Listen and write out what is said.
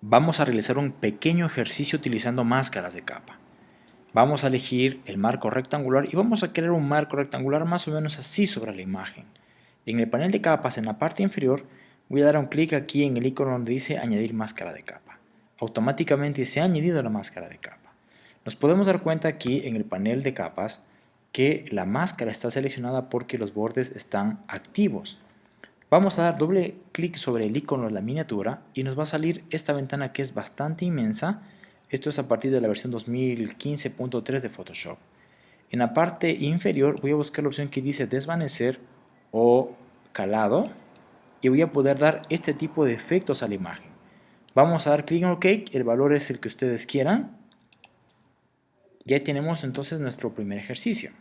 vamos a realizar un pequeño ejercicio utilizando máscaras de capa. Vamos a elegir el marco rectangular y vamos a crear un marco rectangular más o menos así sobre la imagen. En el panel de capas en la parte inferior voy a dar un clic aquí en el icono donde dice añadir máscara de capa. Automáticamente se ha añadido la máscara de capa. Nos podemos dar cuenta aquí en el panel de capas que la máscara está seleccionada porque los bordes están activos. Vamos a dar doble clic sobre el icono de la miniatura y nos va a salir esta ventana que es bastante inmensa. Esto es a partir de la versión 2015.3 de Photoshop. En la parte inferior voy a buscar la opción que dice desvanecer o calado y voy a poder dar este tipo de efectos a la imagen. Vamos a dar clic en OK, el valor es el que ustedes quieran. Ya tenemos entonces nuestro primer ejercicio.